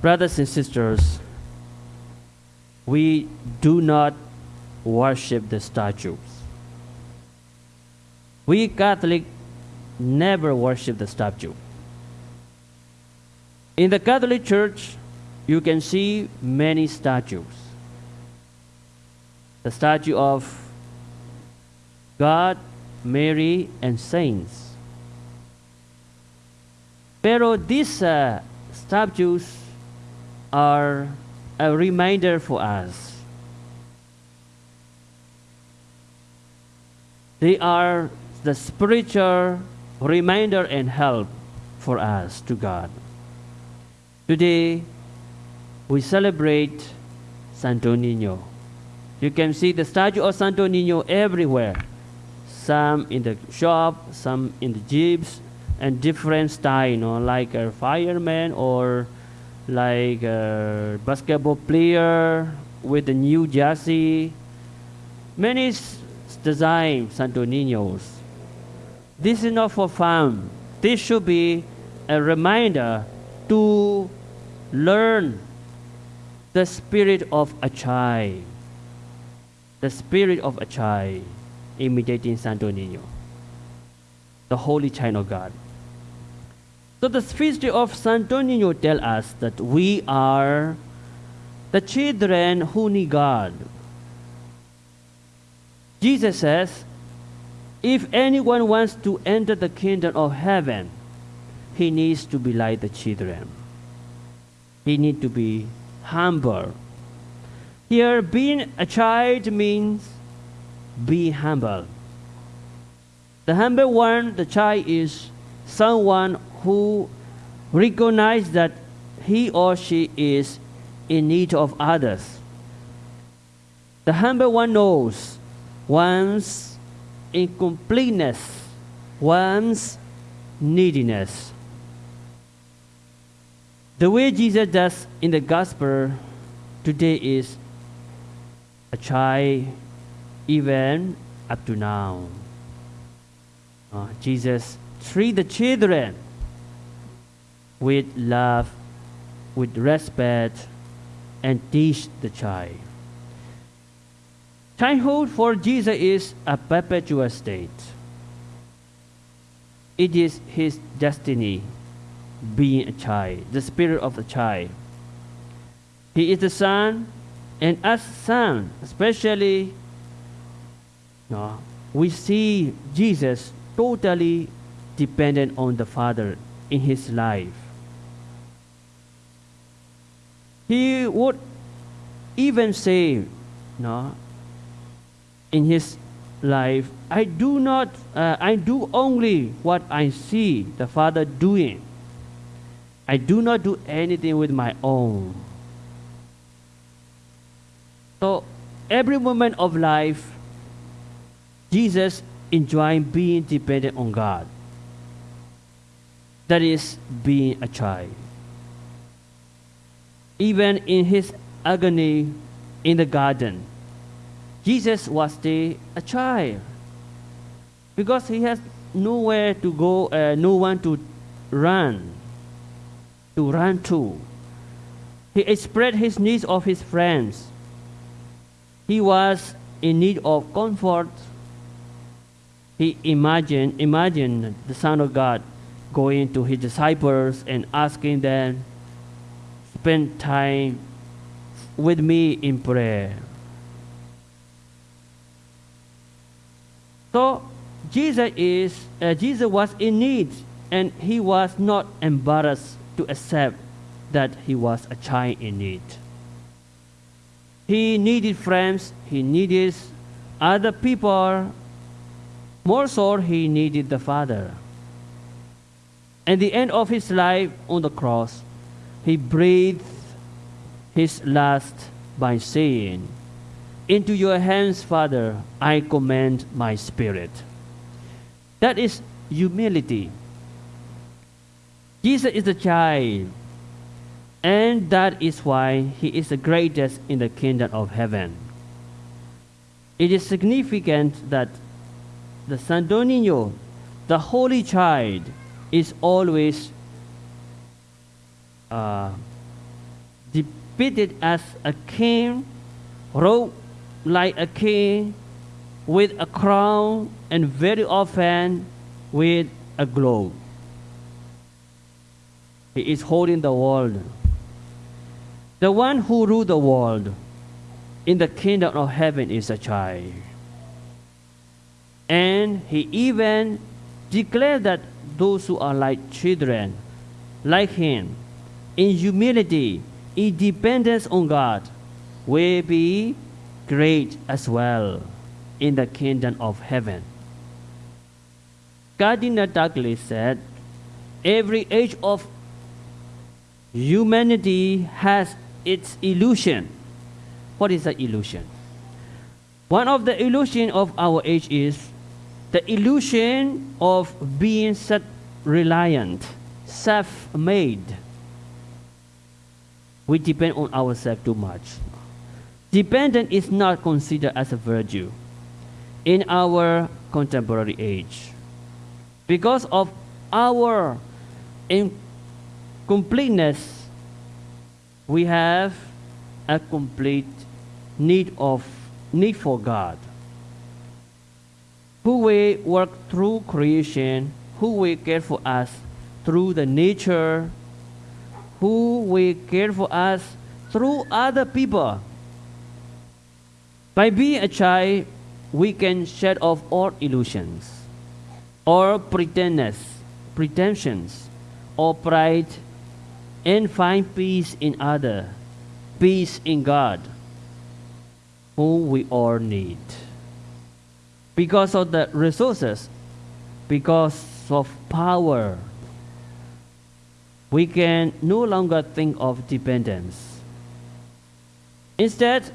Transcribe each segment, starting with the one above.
Brothers and sisters, we do not worship the statues. We Catholic never worship the statue. In the Catholic Church, you can see many statues. The statue of God, Mary, and saints. Pero these uh, statues are a reminder for us. They are the spiritual reminder and help for us to God. Today, we celebrate Santo Nino. You can see the statue of Santo Nino everywhere. Some in the shop, some in the jeeps, and different style, you know, like a fireman or like a basketball player with a new jersey. Many design Santo Niños. This is not for fun. This should be a reminder to learn the spirit of a child. The spirit of a child imitating Santo Niño, the holy child of God. So the feast of Santo Niño tell us that we are the children who need God. Jesus says, if anyone wants to enter the kingdom of heaven, he needs to be like the children. He needs to be humble. Here, being a child means be humble. The humble one, the child, is someone who recognizes that he or she is in need of others. The humble one knows one's incompleteness, one's neediness. The way Jesus does in the gospel today is a child even up to now. Uh, Jesus treat the children with love, with respect, and teach the child. Childhood for Jesus is a perpetual state. It is his destiny, being a child, the spirit of the child. He is the son, and as son, especially, no, we see Jesus totally dependent on the Father in his life. He would even say, no, in his life, I do not, uh, I do only what I see the Father doing. I do not do anything with my own. So every moment of life, Jesus enjoying being dependent on God. That is being a child. Even in his agony in the garden, Jesus was still a child because he has nowhere to go, uh, no one to run, to run to. He expressed his needs of his friends. He was in need of comfort. He imagined, imagined the Son of God going to his disciples and asking them, spend time with me in prayer. So Jesus is uh, Jesus was in need, and he was not embarrassed to accept that he was a child in need. He needed friends. He needed other people. More so, he needed the Father. At the end of his life on the cross, he breathed his last by saying, Into your hands, Father, I commend my spirit. That is humility. Jesus is a child, and that is why he is the greatest in the kingdom of heaven. It is significant that the Santo Niño, the holy child, is always uh, depicted as a king, robed like a king, with a crown, and very often with a globe. He is holding the world. The one who rules the world in the kingdom of heaven is a child. And he even declared that those who are like children, like him, in humility, in dependence on God, will be great as well in the kingdom of heaven. Cardinal Douglas said, Every age of humanity has its illusion. What is the illusion? One of the illusion of our age is the illusion of being self-reliant, self-made. We depend on ourselves too much. Dependent is not considered as a virtue in our contemporary age. Because of our incompleteness, we have a complete need of need for God who will work through creation, who will care for us through the nature, who will care for us through other people. By being a child, we can shed off all illusions, all pretenders, pretensions, or pride, and find peace in other, peace in God, whom we all need because of the resources, because of power, we can no longer think of dependence. Instead,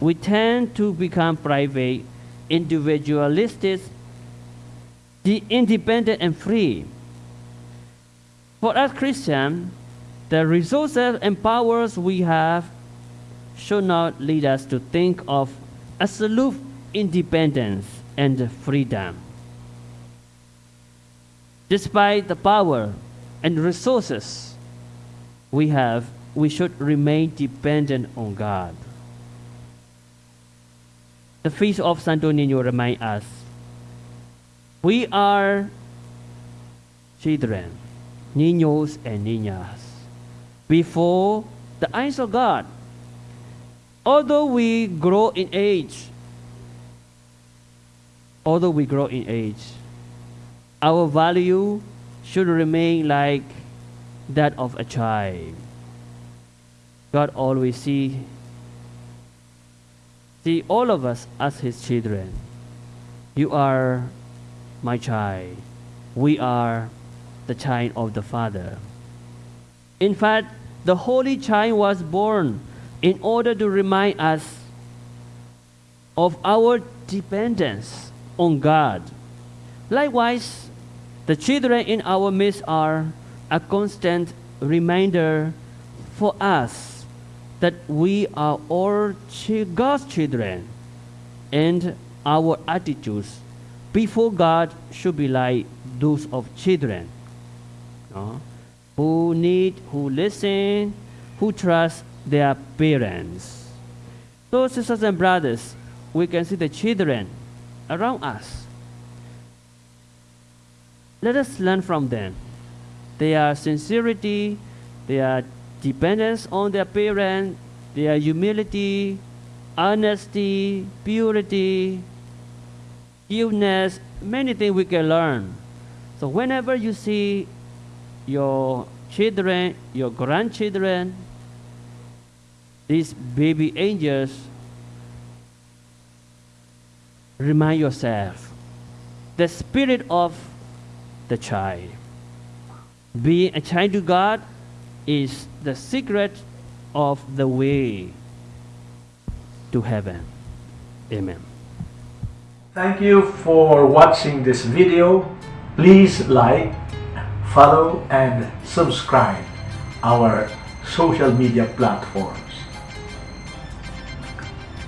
we tend to become private, individualistic, the independent, and free. For us Christians, the resources and powers we have should not lead us to think of absolute independence and freedom. Despite the power and resources we have, we should remain dependent on God. The feast of Santo Niño reminds us we are children, niños and niñas, before the eyes of God. Although we grow in age, although we grow in age, our value should remain like that of a child. God always see, see all of us as his children. You are my child. We are the child of the Father. In fact, the Holy Child was born in order to remind us of our dependence on God. Likewise, the children in our midst are a constant reminder for us that we are all God's children and our attitudes before God should be like those of children who need, who listen, who trust their parents. So, sisters and brothers, we can see the children around us. Let us learn from them. Their sincerity, their dependence on their parents, their humility, honesty, purity, illness, many things we can learn. So whenever you see your children, your grandchildren, these baby angels remind yourself the spirit of the child. Being a child to God is the secret of the way to heaven. Amen. Thank you for watching this video. Please like, follow and subscribe our social media platforms.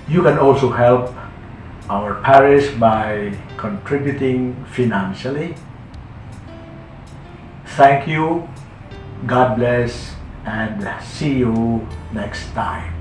You can also help our parish by contributing financially. Thank you. God bless and see you next time.